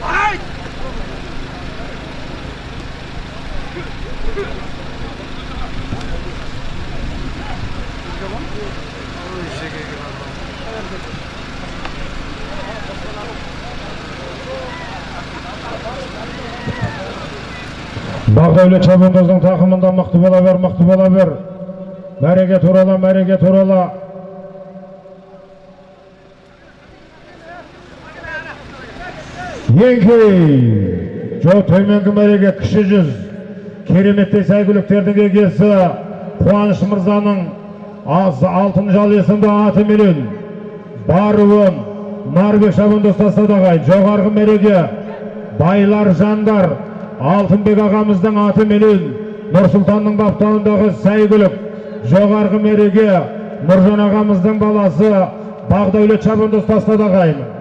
Right! Бақдәулет шабандоздың тақымында мықты бола бер, мықты бола бер. Мәреге турала, мәреге турала. Еңкей! Жо төменгі мәреге кіші жүз. Кереметтей сәйгүліктердің егесі Қуаныш Мырзаның аз алтын жал есімді аты менен баруын Нарбек шабандоз тастадағай жоғарғы мәреге байлар жандар Алтынбек ағамыздың аты менен Нұрсұлтанның баптауындағы сәйгүлік жоғарғы мереге Нұржан ағамыздың баласы Бағдәулет шабандоз тастады ағайын